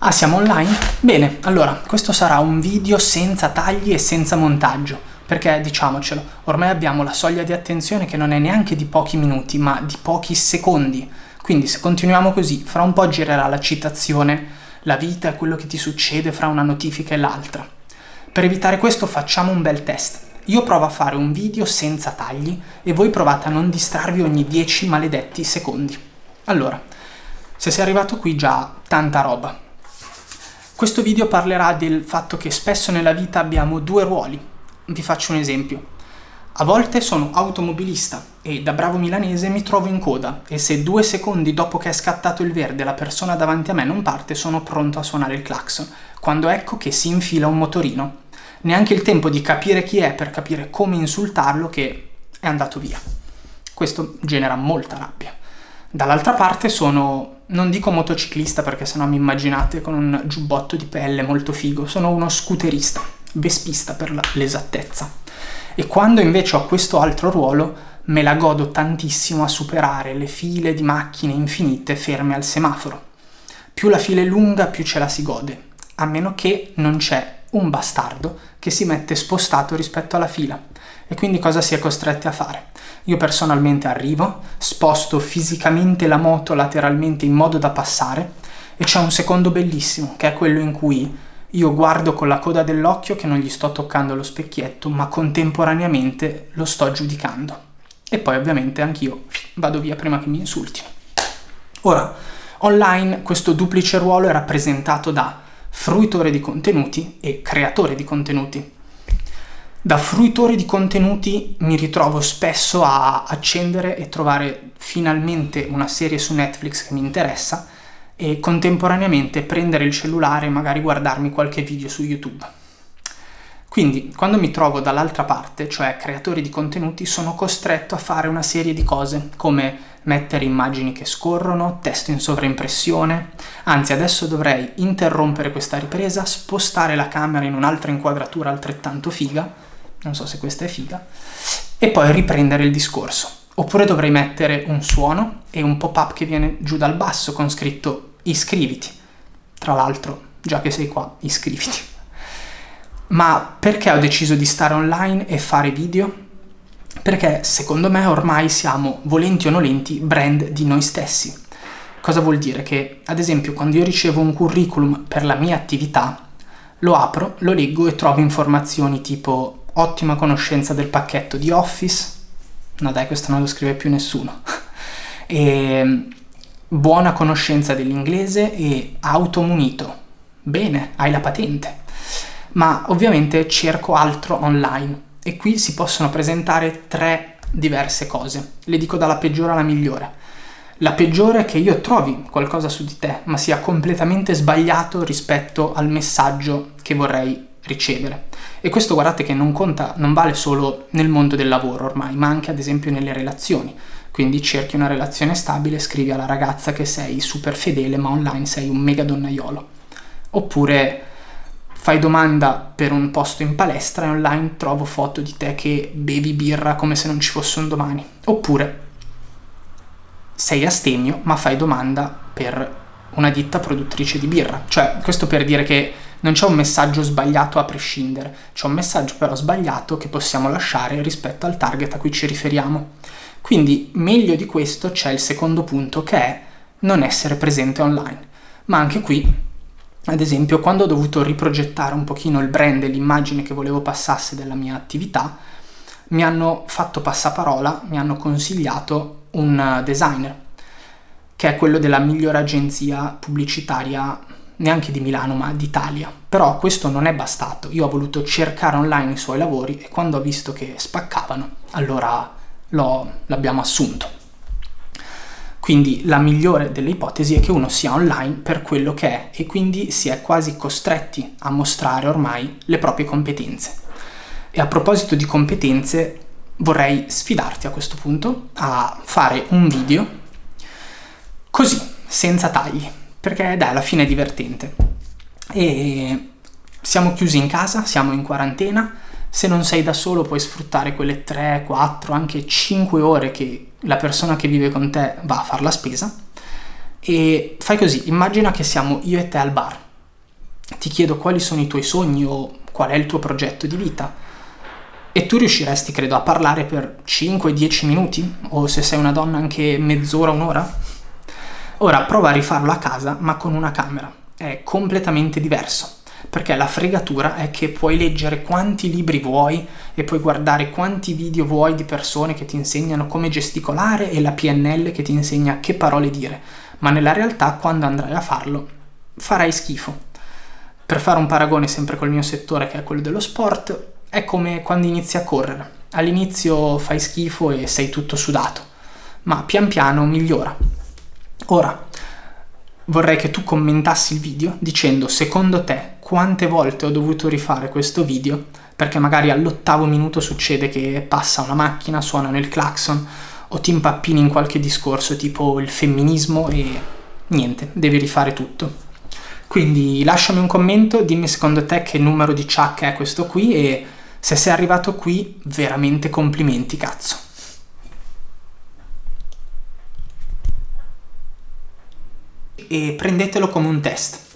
Ah, siamo online? Bene, allora, questo sarà un video senza tagli e senza montaggio, perché diciamocelo, ormai abbiamo la soglia di attenzione che non è neanche di pochi minuti, ma di pochi secondi. Quindi se continuiamo così, fra un po' girerà la citazione, la vita è quello che ti succede fra una notifica e l'altra. Per evitare questo facciamo un bel test. Io provo a fare un video senza tagli e voi provate a non distrarvi ogni 10 maledetti secondi. Allora, se sei arrivato qui già tanta roba, questo video parlerà del fatto che spesso nella vita abbiamo due ruoli. Vi faccio un esempio. A volte sono automobilista e da bravo milanese mi trovo in coda e se due secondi dopo che è scattato il verde la persona davanti a me non parte sono pronto a suonare il clacson, quando ecco che si infila un motorino. Neanche il tempo di capire chi è per capire come insultarlo che è andato via. Questo genera molta rabbia. Dall'altra parte sono non dico motociclista perché sennò mi immaginate con un giubbotto di pelle molto figo, sono uno scooterista, vespista per l'esattezza. E quando invece ho questo altro ruolo, me la godo tantissimo a superare le file di macchine infinite ferme al semaforo. Più la fila è lunga, più ce la si gode, a meno che non c'è un bastardo che si mette spostato rispetto alla fila. E quindi cosa si è costretti a fare? Io personalmente arrivo, sposto fisicamente la moto lateralmente in modo da passare e c'è un secondo bellissimo, che è quello in cui io guardo con la coda dell'occhio che non gli sto toccando lo specchietto, ma contemporaneamente lo sto giudicando. E poi ovviamente anch'io vado via prima che mi insultino. Ora, online questo duplice ruolo è rappresentato da fruitore di contenuti e creatore di contenuti. Da fruitore di contenuti mi ritrovo spesso a accendere e trovare finalmente una serie su Netflix che mi interessa e contemporaneamente prendere il cellulare e magari guardarmi qualche video su YouTube. Quindi, quando mi trovo dall'altra parte, cioè creatore di contenuti, sono costretto a fare una serie di cose, come mettere immagini che scorrono, testo in sovraimpressione, anzi adesso dovrei interrompere questa ripresa, spostare la camera in un'altra inquadratura altrettanto figa, non so se questa è figa, e poi riprendere il discorso. Oppure dovrei mettere un suono e un pop-up che viene giù dal basso con scritto iscriviti. Tra l'altro, già che sei qua, iscriviti. Ma perché ho deciso di stare online e fare video? Perché secondo me ormai siamo, volenti o nolenti, brand di noi stessi. Cosa vuol dire? Che ad esempio quando io ricevo un curriculum per la mia attività, lo apro, lo leggo e trovo informazioni tipo ottima conoscenza del pacchetto di Office, no dai questo non lo scrive più nessuno, e buona conoscenza dell'inglese e automunito, bene, hai la patente, ma ovviamente cerco altro online. E qui si possono presentare tre diverse cose, le dico dalla peggiore alla migliore. La peggiore è che io trovi qualcosa su di te, ma sia completamente sbagliato rispetto al messaggio che vorrei ricevere. E questo guardate che non conta, non vale solo nel mondo del lavoro ormai, ma anche ad esempio nelle relazioni. Quindi cerchi una relazione stabile, scrivi alla ragazza che sei super fedele, ma online sei un mega donnaiolo. Oppure fai domanda per un posto in palestra e online trovo foto di te che bevi birra come se non ci fosse un domani. Oppure sei astemio, ma fai domanda per una ditta produttrice di birra. Cioè, questo per dire che non c'è un messaggio sbagliato a prescindere, c'è un messaggio però sbagliato che possiamo lasciare rispetto al target a cui ci riferiamo. Quindi meglio di questo c'è il secondo punto che è non essere presente online. Ma anche qui, ad esempio, quando ho dovuto riprogettare un pochino il brand e l'immagine che volevo passasse della mia attività, mi hanno fatto passaparola, mi hanno consigliato un designer, che è quello della migliore agenzia pubblicitaria neanche di Milano ma d'Italia. Però questo non è bastato, io ho voluto cercare online i suoi lavori e quando ho visto che spaccavano, allora l'abbiamo assunto. Quindi la migliore delle ipotesi è che uno sia online per quello che è e quindi si è quasi costretti a mostrare ormai le proprie competenze. E a proposito di competenze vorrei sfidarti a questo punto a fare un video così, senza tagli, perché dai, alla fine è divertente. E siamo chiusi in casa, siamo in quarantena, se non sei da solo puoi sfruttare quelle 3, 4, anche 5 ore che la persona che vive con te va a fare la spesa e fai così, immagina che siamo io e te al bar, ti chiedo quali sono i tuoi sogni o qual è il tuo progetto di vita. E tu riusciresti, credo, a parlare per 5-10 minuti? O se sei una donna anche mezz'ora, un'ora? Ora prova a rifarlo a casa, ma con una camera. È completamente diverso perché la fregatura è che puoi leggere quanti libri vuoi e puoi guardare quanti video vuoi di persone che ti insegnano come gesticolare e la PNL che ti insegna che parole dire, ma nella realtà quando andrai a farlo farai schifo. Per fare un paragone sempre col mio settore che è quello dello sport, è come quando inizi a correre. All'inizio fai schifo e sei tutto sudato, ma pian piano migliora. Ora, vorrei che tu commentassi il video dicendo secondo te quante volte ho dovuto rifare questo video perché magari all'ottavo minuto succede che passa una macchina, suonano il clacson o ti impappini in qualche discorso tipo il femminismo e niente, devi rifare tutto. Quindi lasciami un commento, dimmi secondo te che numero di chuck è questo qui e se sei arrivato qui veramente complimenti cazzo. E prendetelo come un test.